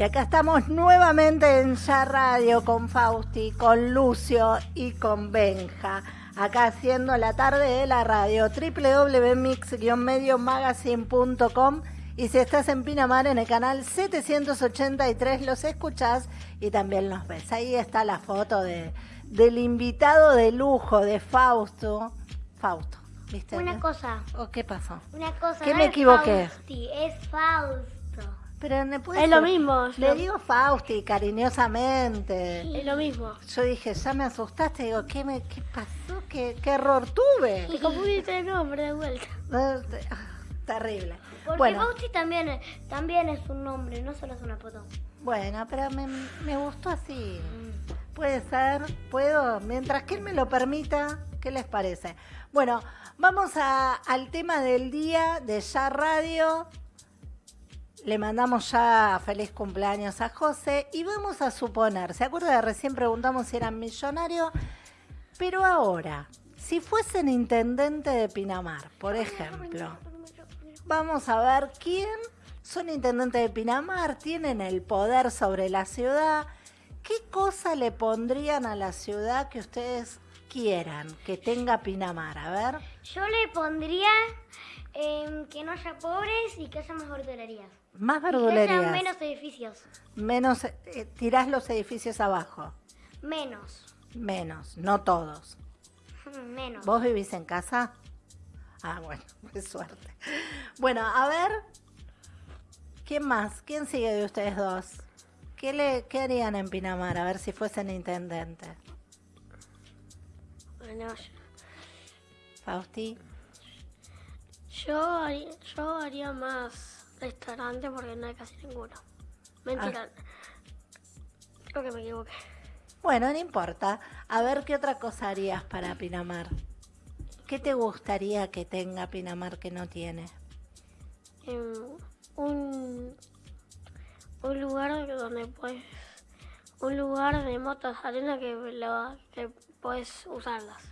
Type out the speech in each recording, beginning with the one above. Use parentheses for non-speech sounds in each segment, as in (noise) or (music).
Y acá estamos nuevamente en Ya Radio con Fausti, con Lucio y con Benja. Acá haciendo la tarde de la radio www.mix-mediomagazine.com y si estás en Pinamar en el canal 783 los escuchás y también los ves. Ahí está la foto de, del invitado de lujo de Fausto. Fausto, ¿viste? Una cosa. ¿O qué pasó? Una cosa. ¿Qué no me es equivoqué? Fausti, es Fausto. Pero me puede Es lo mismo. Le digo Fausti cariñosamente. Es lo mismo. Yo dije, ya me asustaste. Digo, ¿qué, me, qué pasó? ¿Qué, qué error tuve? Te confundiste de nombre de vuelta. (laughs) Eh, ah, Terrible. Porque Bueno, Fausti también, es- también es un nombre, no solo es una foto. bueno, pero me, me gustó así. Puede ser, puedo, mientras que él me lo permita, ¿qué les parece? Bueno, vamos a- al tema del día de Ya Radio. Le mandamos ya feliz cumpleaños a José y vamos a suponer, ¿se acuerda de recién preguntamos si eran millonarios? Pero ahora, si fuesen intendente de Pinamar, por ejemplo, vamos a ver quién son intendentes de Pinamar, tienen el poder sobre la ciudad, qué cosa le pondrían a la ciudad que ustedes quieran que tenga Pinamar, a ver. Yo le pondría em, que no haya pobres y que haya más verdulerías. Más verdulerías. menos edificios. Menos, eh, tirás los edificios abajo. Menos. Menos, no todos. (laughs) Menos. ¿Vos vivís en casa? Ah, bueno, (laughs) qué suerte. Bueno, a ver, ¿quién más? ¿Quién sigue de ustedes dos? ¿Qué, le, qué harían en Pinamar? A ver si fuesen intendentes. Bueno, Fausti. yo haría, yo haría más restaurante porque no hay casi ninguno. Mentira. Creo que me equivoqué. Bueno, no importa. A ver qué otra cosa harías para Pinamar. ¿Qué te gustaría que tenga Pinamar que no tiene? Em, un, un lugar donde puedes. Un lugar de motos arena que, lo, que puedes usarlas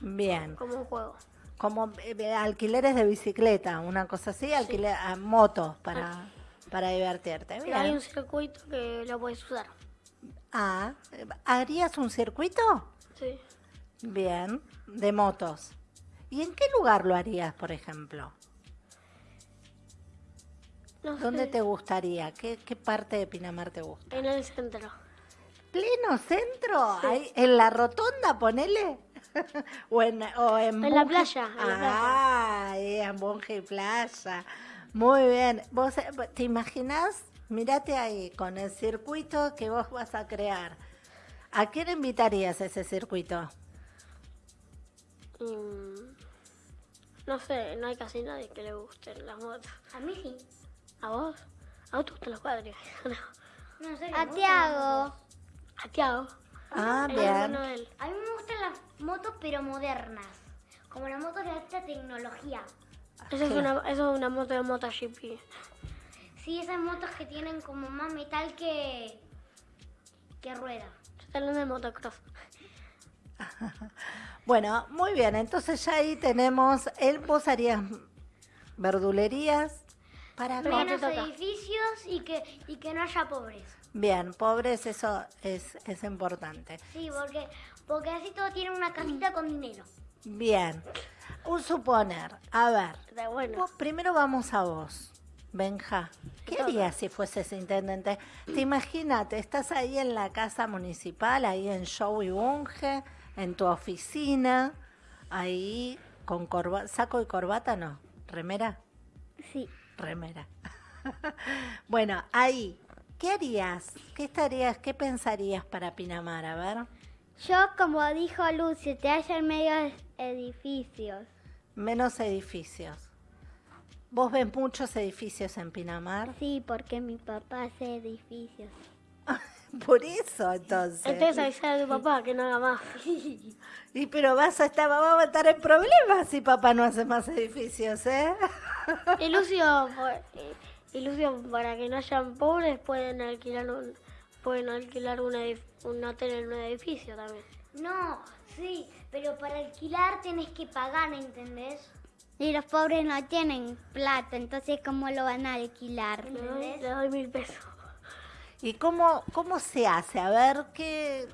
Bien. como un juego. Como eh, alquileres de bicicleta, una cosa así, alquiler, a motos para, para divertirte. Y hay un circuito que lo puedes usar. Ah, ¿harías un circuito? Sí. Bien, de motos. ¿Y en qué lugar lo harías, por ejemplo? No ¿Dónde sé, te gustaría? ¿Qué, qué parte de Pinamar te gusta? En el centro. ¿Pleno centro? Ahí, ¿En la rotonda, ponele? (laughs) ¿O en, o en, En la playa, en la playa. Ah, ahí en Bunge y Playa. Muy bien. ¿Vos eh, te imaginás? Mírate ahí, con el circuito que vos vas a crear. ¿A quién invitarías a ese circuito? Mm, no sé, no hay casi nadie que le gusten las motos. A mí sí. ¿A vos? ¿A vos te gustan los cuadros? (laughs) No. No sé. A Tiago. A Tiago. Ah, bien. A mí me motos, pero modernas. Como las motos de alta tecnología. Eso es una, eso es una moto de MotoGP. Sí, esas motos que tienen como más metal que. que rueda. Yo estoy hablando de motocross. (laughs) Bueno, muy bien. Entonces ya ahí tenemos, él, vos harías verdulerías para Menos edificios y que, y que no haya pobres. Bien, pobres, eso es, es importante. Sí, porque, porque así todos tienen una casita con dinero. Bien. Un suponer. A ver, bueno. vos- primero vamos a vos. Benja, ¿qué harías si fueses intendente? Te imagínate, estás ahí en la casa municipal, ahí en Show y Bunge, en tu oficina, ahí con corba saco y corbata, no, remera. Sí. Remera. (laughs) bueno, ahí, ¿qué harías? ¿Qué estarías, qué pensarías para Pinamar? A ver, Yo, como dijo Lucio, te hallan medio edificios. menos edificios. ¿Vos ves muchos edificios en Pinamar? Sí, porque mi papá hace edificios. (laughs) Por eso, entonces. Entonces avisar a tu papá que no haga más. (laughs) Y pero vas a estar, vamos a estar en problemas si papá no hace más edificios, ¿eh? Y Lucio, por- (laughs) y Lucio, para que no hayan pobres, pueden alquilar un, pueden alquilar un, un hotel en un edificio también. No, sí, pero para alquilar tenés que pagar, ¿entendés? Y los pobres no tienen plata, entonces ¿cómo lo van a alquilar? Le doy, le doy mil pesos. ¿Y cómo, cómo se hace? A ver, ¿qué,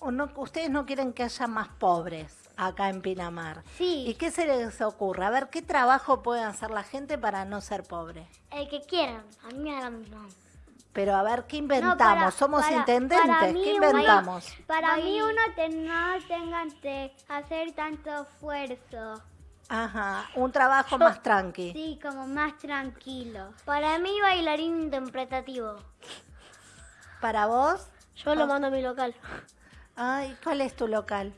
o no, ustedes no quieren que haya más pobres acá en Pinamar? Sí. ¿Y qué se les ocurre? A ver, ¿qué trabajo puede hacer la gente para no ser pobre? El que quieran, a mí me da lo mismo. Pero a ver, ¿qué inventamos? para- Somos para- intendentes, para mí ¿qué inventamos? Para mí uno te, no tengan que hacer tanto esfuerzo. Ajá, un trabajo más tranqui. Sí, como más tranquilo. Para mí, bailarín interpretativo. ¿Para vos? Yo lo mando a mi local. Ay, ¿cuál es tu local?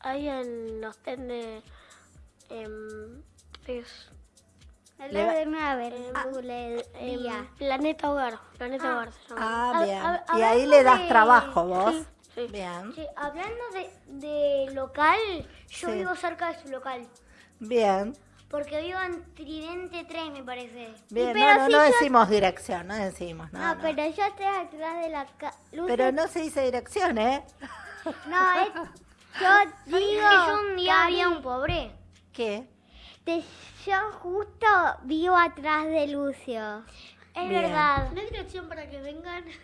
Ahí en los ten de... em, es, El Le va- de una verdulería. Planeta Hogar. Planeta Hogar se llama. Ah, A- bien. a- y ahí le das de- trabajo vos. Sí, sí. Bien, Sí, hablando de, de local, yo Sí. vivo cerca de su local. bien, Porque vivo en Tridente 3, me parece. bien. pero No, no, si no yo- decimos dirección, no decimos, no, No, no. pero yo estoy atrás de la ca- luz. Pero no se dice dirección, ¿eh? No, es, yo (laughs) digo. Es que yo un día había un pobre. ¿Qué? Te- yo justo vivo atrás de Lucio. Es Bien. verdad. ¿No hay dirección para que vengan? (laughs)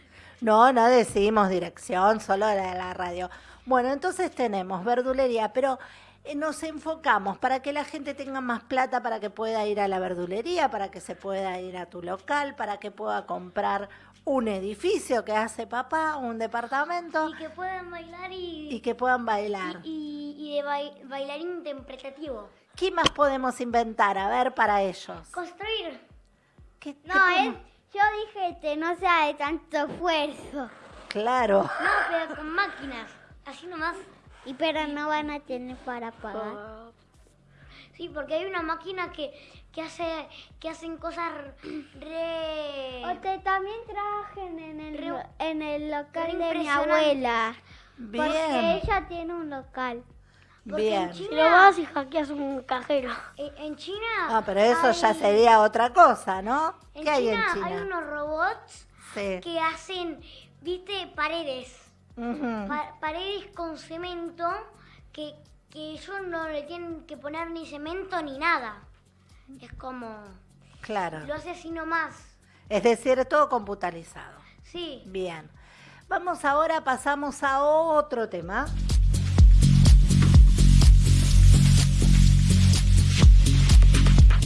No, no decimos dirección, solo la de la radio. Bueno, entonces tenemos verdulería, pero eh, nos enfocamos para que la gente tenga más plata, para que pueda ir a la verdulería, para que se pueda ir a tu local, para que pueda comprar un edificio que hace papá, un departamento, Y que puedan bailar y, y que puedan bailar. y, y de bai- bailarín interpretativo. ¿Qué más podemos inventar? A ver, para ellos. Construir. ¿Qué- qué No, podemos- es, yo dije que no sea de tanto esfuerzo. Claro. No, pero con máquinas. Así nomás. Y pero no van a tener para pagar. Oh, Sí, porque hay una máquina que, que hace que hacen cosas re... O te también trabajen en el, Re- en el local de mi abuela. Porque Bien, ella tiene un local. Porque en bien. China, Si lo vas y hackeas un cajero. en, en China... Ah, pero eso ya sería otra cosa, ¿no? En ¿Qué hay en China China? hay unos robots Sí. que hacen, viste, paredes. Pa- paredes con cemento que, que ellos no le tienen que poner ni cemento ni nada. Es como... Claro. Lo hace así nomás. Es decir, todo computarizado. Sí. Bien. Vamos ahora, pasamos a otro tema.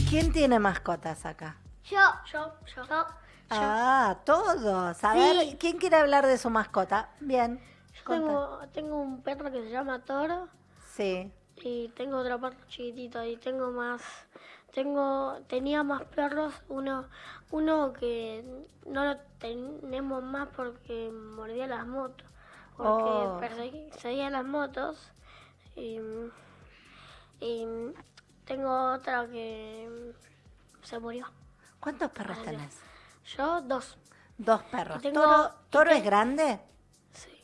¿Quién tiene mascotas acá? Yo, Yo, yo. Yo, Ah, todos. A Sí. ver, ¿quién quiere hablar de su mascota? Bien. Yo tengo, tengo un perro que se llama Toro Sí. Y tengo otro perro chiquitito y tengo más, tengo, tenía más perros, uno, uno que no lo tenemos más porque mordía las motos, porque Oh. perseguía las motos y, y tengo otra que se murió. ¿Cuántos perros tenés? Yo dos, Dos perros. Tengo- ¿Toro, toro es grande? sí.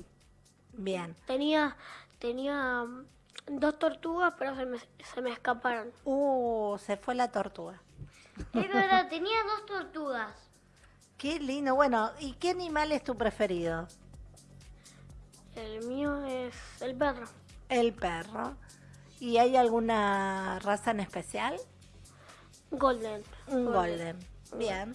Bien. Tenía, tenía dos tortugas, pero se me, se me escaparon. Uh, se fue la tortuga. es verdad, tenía dos tortugas. Qué lindo. Bueno, ¿y qué animal es tu preferido? El mío es el perro. El perro. ¿Y hay alguna raza en especial? Golden. Un golden. Bien.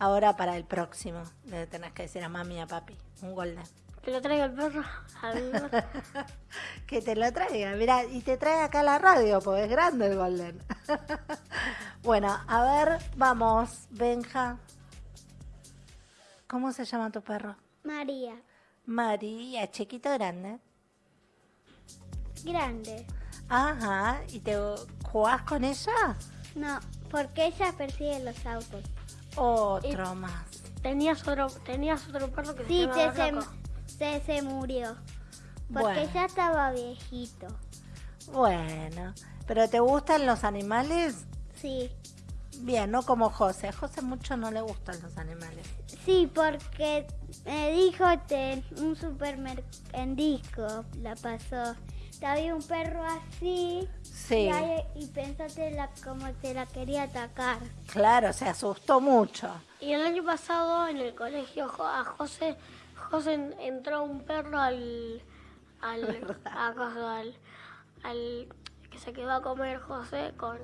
Ahora para el próximo. Le tenés que decir a mami y a papi. Un golden. Que lo traiga el perro. (laughs) que te lo traiga. Mira, y te trae acá a la radio, porque es grande el golden. (laughs) bueno, a ver, vamos, Benja. ¿Cómo se llama tu perro? María, María, chiquito o grande. grande. Ajá, ¿y te jugás con ella? No, porque ella persigue los autos. Otro más. tenías, otro, tenías otro perro que Sí, se llamaba se. Se, se murió. Porque Bueno. ya estaba viejito. Bueno, ¿pero te gustan los animales? Sí. Bien, no como José. A José mucho no le gustan los animales. Sí, porque me dijo que en un supermercado en disco la pasó. Había un perro así Sí, y, ahí- y la, como te la quería atacar. claro, se asustó mucho. Y el año pasado en el colegio a José, José en- entró un perro al, al, (laughs) a al, al- que se quedó a comer José con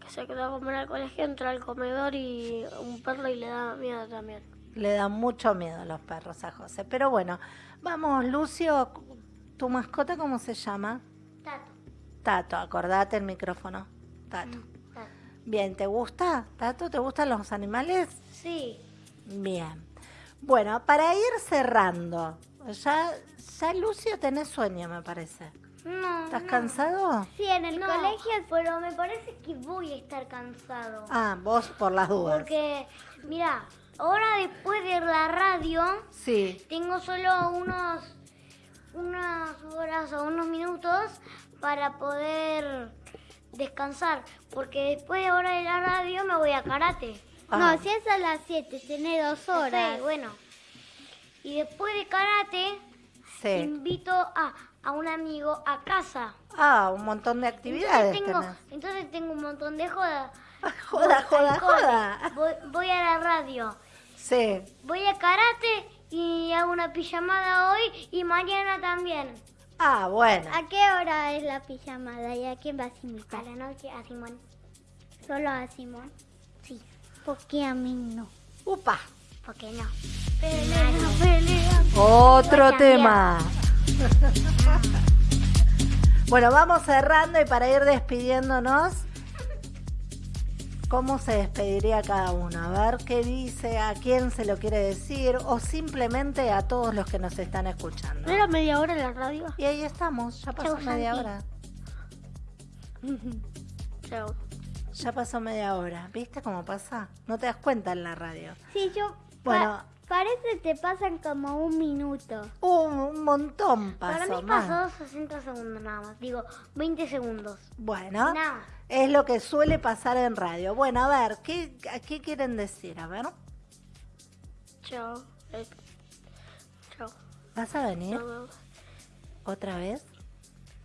que se quedó a comer al colegio, entró al comedor y un perro y le daba miedo también. Le dan mucho miedo los perros a José. Pero bueno, vamos, Lucio, ¿tu mascota cómo se llama? Tato. Tato, acordate el micrófono. Tato. Tato. Bien, ¿te gusta? Tato, ¿te gustan los animales? Sí. Bien. Bueno, para ir cerrando, ya, ya Lucio tenés sueño, me parece. No. ¿Estás no. cansado? Sí, en el No, colegio pero me parece que voy a estar cansado. Ah, vos por las dudas. Porque, mira, ahora después de la radio, Sí. tengo solo unos, unas horas o unos minutos para poder descansar. Porque después de ahora de la radio me voy a karate. Ah, No, si es a las 7, tiene dos horas. Sí, bueno. Y después de karate, sí. invito a, a un amigo a casa. Ah, un montón de actividades Entonces tengo, tenés. entonces tengo un montón de jodas. (laughs) Ah, joda, Voy joda, joda. Voy, voy a la radio. Sí. Voy a karate y hago una pijamada hoy y mañana también. Ah, bueno. ¿A qué hora es la pijamada y a quién vas a A invitar? la noche a Simón. ¿Solo a Simón? Porque a mí no. Upa. ¿por qué no? Pelea, pelea. Otro tema. (laughs) bueno, vamos cerrando y para ir despidiéndonos, ¿cómo se despediría cada uno? A ver qué dice, a quién se lo quiere decir o simplemente a todos los que nos están escuchando. ¿No era media hora en la radio? Y ahí estamos, ya pasó Chau, media Santi. hora. (laughs) Chao. Ya pasó media hora. ¿Viste cómo pasa? No te das cuenta en la radio. Sí, yo... Bueno. pa- parece te pasan como un minuto. Un, montón pasó. Para mí pasó 60 segundos nada más. Digo, 20 segundos. Bueno, Nada más. es lo que suele pasar en radio. Bueno, a ver, ¿qué, a ¿qué quieren decir? A ver, Chao. Eh, chao. ¿vas a venir vemos. otra vez?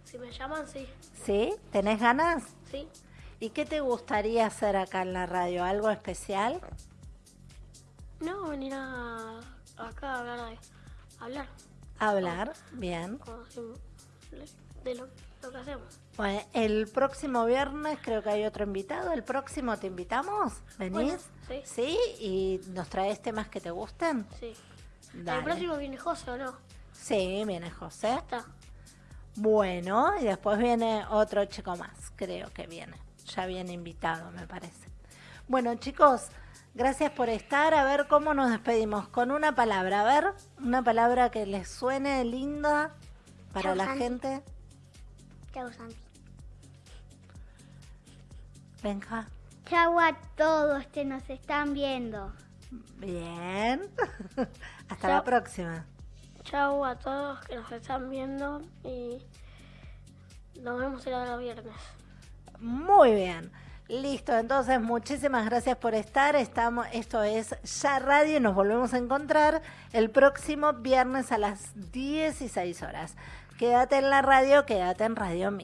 Si me llaman, sí. ¿Sí? ¿Tenés ganas? Sí. ¿Y qué te gustaría hacer acá en la radio? ¿Algo especial? No, venir a, acá a hablar de, hablar Hablar, bien. de lo, lo que hacemos. Bueno, el próximo viernes creo que hay otro invitado. ¿El próximo te invitamos? ¿Venís? Bueno, sí. ¿Sí? ¿Y nos traes temas que te gusten? Sí. Dale. El próximo viene José o no. Sí, viene José. Está. Bueno, y después viene otro chico más, creo que viene. Ya viene invitado, me parece. Bueno, chicos, gracias por estar. A ver cómo nos despedimos. Con una palabra, a ver, una palabra que les suene linda para Chau, la Santi. gente. Chao, Santi. Benja. Chau a todos que nos están viendo. Bien. (laughs) Hasta Chau. la próxima. Chao a todos que nos están viendo y nos vemos el otro viernes. Muy bien. Listo, entonces muchísimas gracias por estar. Estamos, esto es Ya Radio y nos volvemos a encontrar el próximo viernes a las 16 horas. Quédate en la radio, quédate en Radio Mix.